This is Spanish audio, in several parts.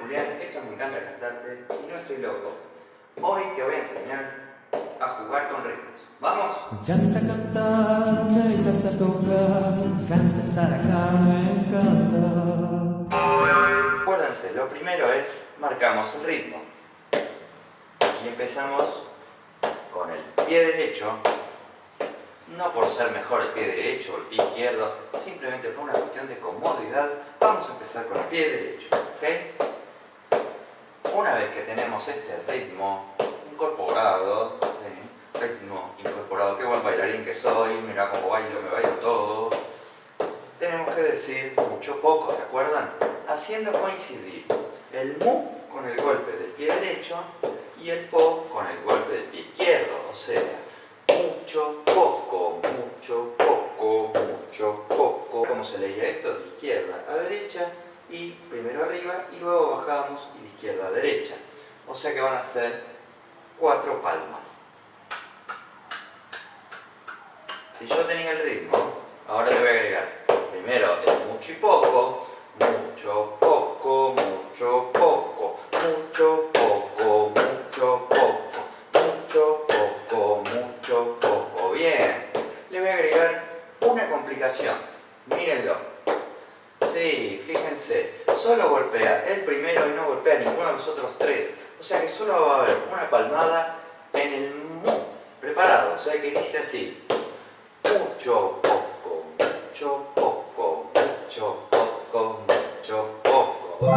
Julián, esto me encanta cantarte y no estoy loco. Hoy te voy a enseñar a jugar con ritmos. ¿Vamos? Me encanta cantar, me encanta tocar, me encanta estar acá, me encanta. Acuérdense, lo primero es marcamos el ritmo. Y empezamos con el pie derecho, no por ser mejor el pie derecho o el pie izquierdo, simplemente por una cuestión de comodidad, vamos a empezar con el pie derecho. ¿ok? Una vez que tenemos este ritmo incorporado, ritmo incorporado, qué buen bailarín que soy, mira cómo bailo, me bailo todo, tenemos que decir mucho poco, ¿de acuerdan? Haciendo coincidir el mu con el golpe del pie derecho y el po con el golpe del pie izquierdo, o sea, mucho, poco, mucho, poco, mucho, poco. ¿Cómo se leía esto? De izquierda a derecha y primero arriba y luego bajamos y de izquierda a derecha. O sea que van a ser cuatro palmas. Si yo tenía el ritmo, ahora le voy a agregar primero el mucho y poco, solo golpea el primero y no golpea ninguno de los otros tres. O sea que solo va a haber una palmada en el mu. Preparado, o sea que dice así. Mucho, poco, mucho, poco, mucho, poco, mucho, poco.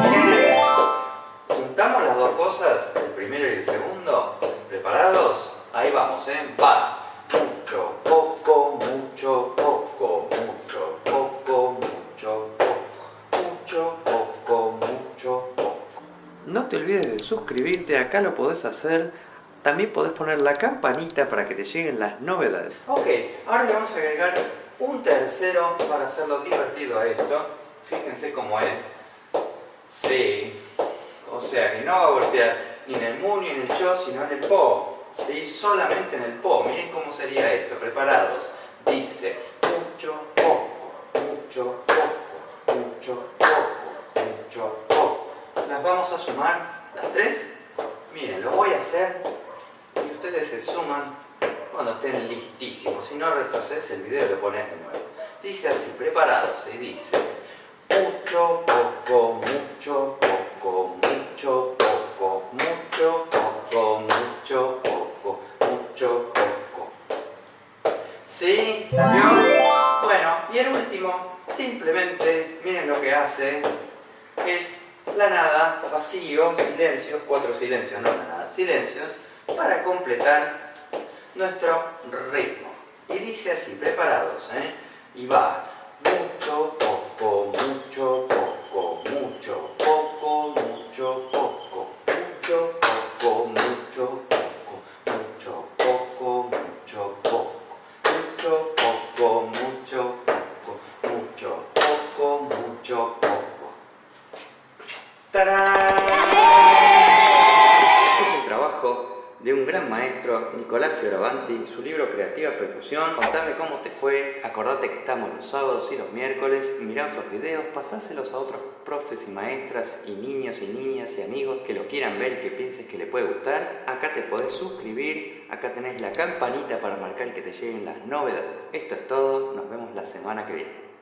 Juntamos las dos cosas, el primero y el segundo. ¿Preparados? Ahí vamos, ¿eh? Va. No te olvides de suscribirte, acá lo podés hacer. También podés poner la campanita para que te lleguen las novedades. Ok, ahora le vamos a agregar un tercero para hacerlo divertido a esto. Fíjense cómo es. Sí. O sea que no va a golpear ni en el mu ni en el cho, sino en el po. ¿Sí? Solamente en el po. Miren cómo sería esto. Preparados. Dice mucho, poco, mucho, poco, mucho, poco, mucho, poco. Vamos a sumar, las tres. Miren, lo voy a hacer y ustedes se suman cuando estén listísimos. Si no retrocedes el video lo pones de nuevo. Dice así, preparados. Y dice mucho, poco, mucho, poco, mucho, poco, mucho, poco, mucho, poco, mucho, poco. ¿Sí? ¿Salió? Bueno, y el último, simplemente, miren lo que hace, es la nada, vacío, silencios, cuatro silencios, no la nada, silencios, para completar nuestro ritmo. Y dice así, preparados, ¿eh? Y va, mucho, poco, mucho, maestro, Nicolás Fioravanti, su libro Creativa Percusión. Contame cómo te fue, acordate que estamos los sábados y los miércoles, mirá otros videos, pasáselos a otros profes y maestras y niños y niñas y amigos que lo quieran ver y que pienses que le puede gustar. Acá te podés suscribir, acá tenés la campanita para marcar que te lleguen las novedades. Esto es todo, nos vemos la semana que viene.